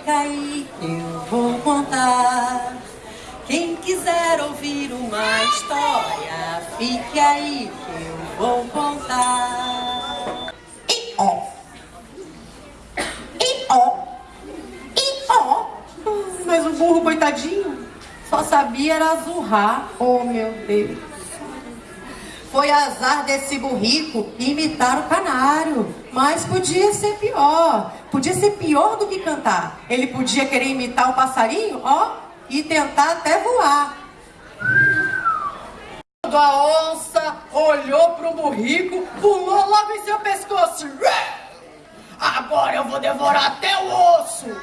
fica aí que eu vou contar. Quem quiser ouvir uma história, fique aí que eu vou contar. E ó, e ó, e ó. Mas o burro, coitadinho, só sabia era zurrar. Oh, meu Deus. Foi azar desse burrico imitar o canário. Mas podia ser pior. Podia ser pior do que cantar. Ele podia querer imitar o passarinho, ó, e tentar até voar. Quando a onça olhou para o burrico, pulou logo em seu pescoço. Agora eu vou devorar até o osso.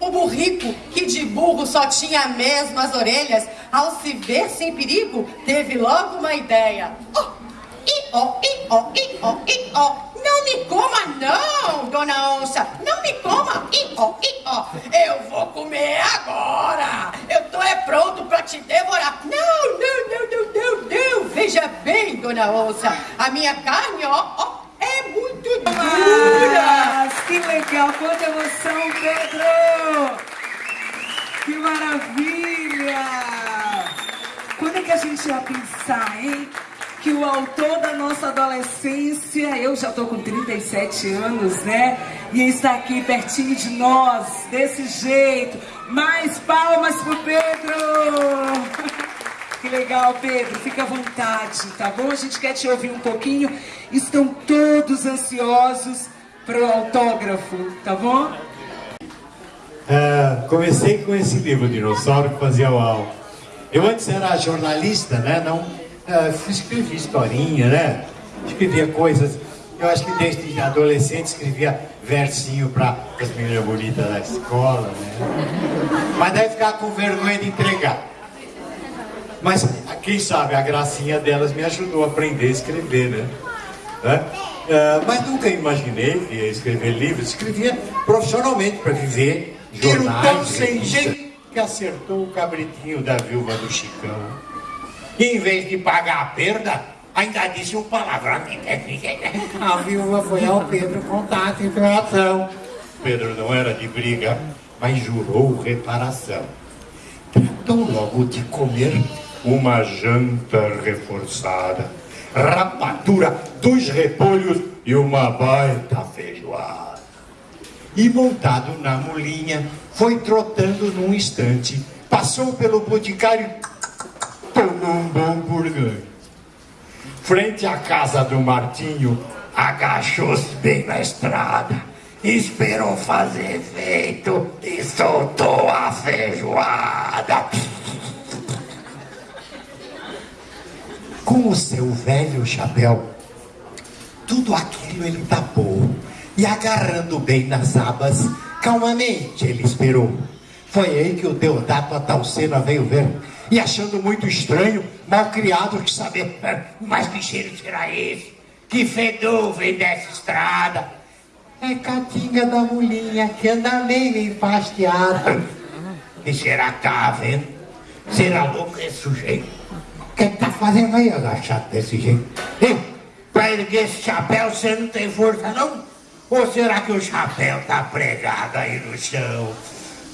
O burrico, que de burro só tinha mesmo as orelhas, ao se ver sem perigo, teve logo uma ideia. Oh, i, oh, i, oh, i, oh, i, oh. Não me coma não, dona onça. Não me coma. I, ó. Eu vou comer agora. Eu tô é pronto pra te devorar. Não, não, não, não, não, não. Veja bem, dona onça. A minha carne, ó, ó, é muito dura. Mas, que legal. Quanta emoção, Pedro. Que maravilha. Quando é que a gente ia pensar, hein? Que o autor da nossa adolescência, eu já estou com 37 anos, né? E está aqui pertinho de nós, desse jeito. Mais palmas pro Pedro! Que legal, Pedro. Fica à vontade, tá bom? A gente quer te ouvir um pouquinho. Estão todos ansiosos para o autógrafo, tá bom? Uh, comecei com esse livro, Dinossauro, que fazia uau. Eu antes era jornalista, né? Não uh, escrevia historinha, né? Escrevia coisas. Eu acho que desde adolescente escrevia versinho para as meninas bonitas da escola, né? Mas daí ficava com vergonha de entregar. Mas quem sabe a gracinha delas me ajudou a aprender a escrever, né? Uh, mas nunca imaginei que ia escrever livros. Escrevia profissionalmente para viver jornais. tão sem jeito que acertou o cabritinho da viúva do Chicão. Em vez de pagar a perda, ainda disse um palavrão. A viúva foi ao Pedro contar a situação. Pedro não era de briga, mas jurou reparação. Tratou logo de comer uma janta reforçada, rapadura, dois repolhos e uma baita feijoada. E montado na mulinha, foi trotando num instante, passou pelo boticário um bom. Frente à casa do Martinho, agachou-se bem na estrada, esperou fazer efeito e soltou a feijoada. Com o seu velho chapéu, tudo aquilo ele tapou e agarrando bem nas abas, calmamente ele esperou. Foi aí que o Deodato Atalcena veio ver e achando muito estranho, mal criado, que saber, mas que cheiro será esse? Que fedor vem dessa estrada? É Catinga da Mulinha que anda meio enfastiada. Que será que tá vendo? Será louco esse sujeito? O que tá fazendo aí agachado desse jeito? Hein? Pra erguer esse chapéu você não tem força não? Ou será que o chapéu tá pregado aí no chão?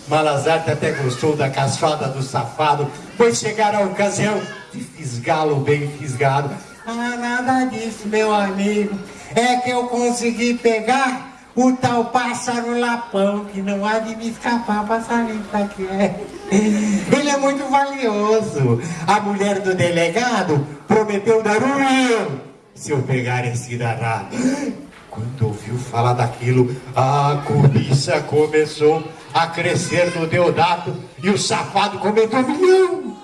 Malazarte até gostou da casfada do safado, pois chegar a ocasião de fisgá-lo bem fisgado. Ah, nada disso, meu amigo. É que eu consegui pegar o tal pássaro lapão, que não há de me escapar, passarinho pra que é. Ele é muito valioso. A mulher do delegado prometeu dar um milhão se eu pegar esse danado. Quando ouviu falar daquilo, a cobiça começou a crescer no Deodato e o safado comentou, um milhão,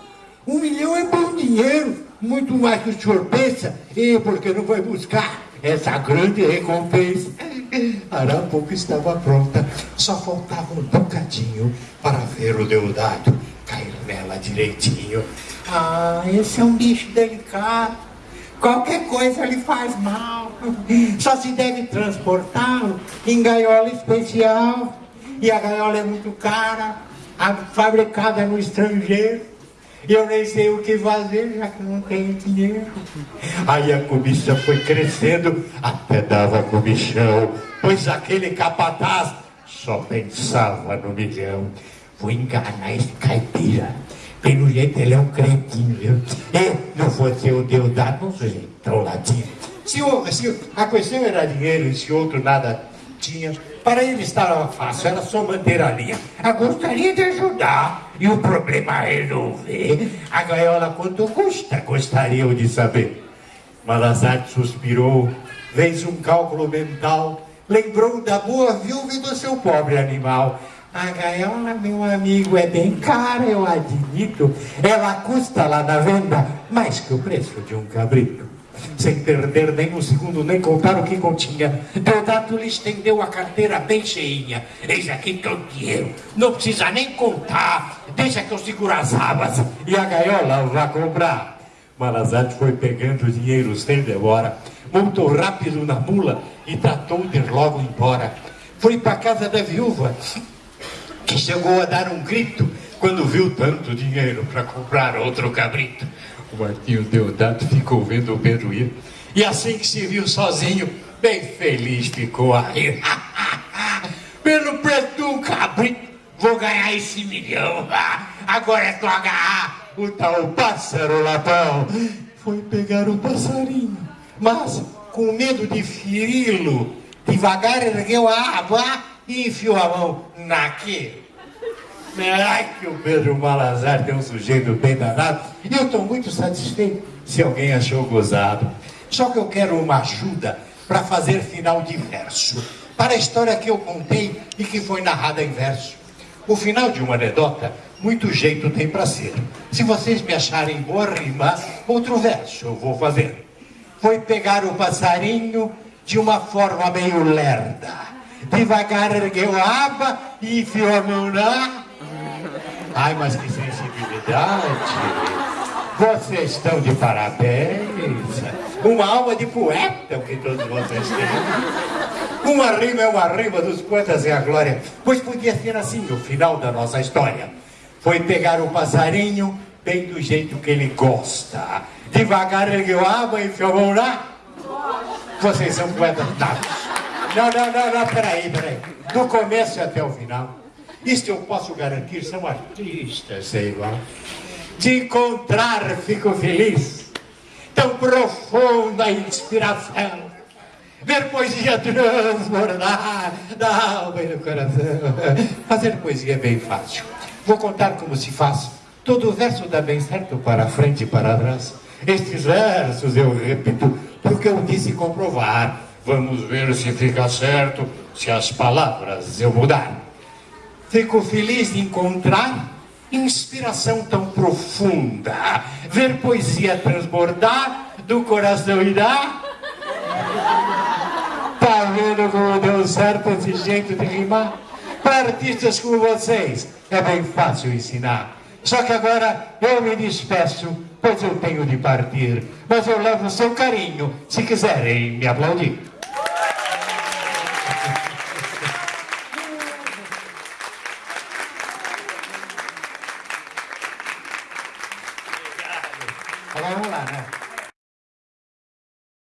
um milhão é bom dinheiro, muito mais que o senhor pensa, e porque não vai buscar essa grande recompensa. Arapuca estava pronta, só faltava um bocadinho para ver o Deodato cair nela direitinho. Ah, esse é um bicho delicado, qualquer coisa lhe faz mal, só se deve transportá-lo em gaiola especial e a gaiola é muito cara, fabricada no estrangeiro. E eu nem sei o que fazer, já que não tenho dinheiro. Aí a cobiça foi crescendo, até dava comichão, pois aquele capataz Só pensava no milhão. Vou enganar esse caipira. Pelo jeito ele é um cretino, viu? E não fosse o Deodato, um sujeito tão latino. Se, o, se a questão era dinheiro e se outro nada tinha, para ele estava fácil, era só manter a linha. Eu gostaria de ajudar e o problema é resolver. A gaiola quanto custa? Gostariam de saber. Malazarte suspirou, fez um cálculo mental, lembrou da boa viúva e do seu pobre animal. A gaiola, meu amigo, é bem cara, eu admito. Ela custa lá na venda mais que o preço de um cabrito. Sem perder nem um segundo, nem contar o que continha, Deodato lhe estendeu a carteira bem cheinha. Eis aqui todo dinheiro, não precisa nem contar. Deixa que eu seguro as abas e a gaiola vai comprar. Malazarte foi pegando o dinheiro sem demora, montou rápido na mula e tratou de ir logo embora. Foi para casa da viúva, que chegou a dar um grito quando viu tanto dinheiro para comprar outro cabrito. O Martinho Deodato ficou vendo o Pedro ir, e assim que se viu sozinho, bem feliz ficou a rir. Pelo preço de um cabrito, vou ganhar esse milhão. Agora é tu agarrar o tal pássaro latão. Foi pegar o passarinho, mas com medo de feri-lo, devagar ergueu a aba e enfiou a mão naquele. Ai, que o Pedro Malazar tem um sujeito bem danado. E eu estou muito satisfeito se alguém achou gozado. Só que eu quero uma ajuda para fazer final de verso. Para a história que eu contei e que foi narrada em verso. O final de uma anedota, muito jeito tem para ser. Se vocês me acharem boa rima, outro verso eu vou fazer. Foi pegar o passarinho de uma forma meio lerda. Devagar ergueu a aba e enfiou a mão na Ai, mas que sensibilidade! Vocês estão de parabéns! Uma alma de poeta, o que todos vocês têm. Uma rima é uma rima dos poetas é a glória. Pois podia ser assim o final da nossa história. Foi pegar o passarinho bem do jeito que ele gosta. Devagar ergueu a aba e enfiou a mão lá. Vocês são poetas dados. Não, não, não, não, peraí, peraí. Do começo até o final. Isto eu posso garantir, são artistas, é igual. De encontrar, fico feliz. Tão profunda a inspiração. Ver poesia transbordar da alma e do coração. Fazer poesia é bem fácil. Vou contar como se faz. Todo verso dá bem certo para frente e para trás. Estes versos eu repito, porque eu disse comprovar. Vamos ver se fica certo, se as palavras eu mudar. Fico feliz de encontrar inspiração tão profunda, ver poesia transbordar do coração da. Tá vendo como deu certo esse jeito de rimar? Para artistas como vocês é bem fácil ensinar. Só que agora eu me despeço, pois eu tenho de partir. Mas eu levo o seu carinho, se quiserem me aplaudir.